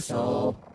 your.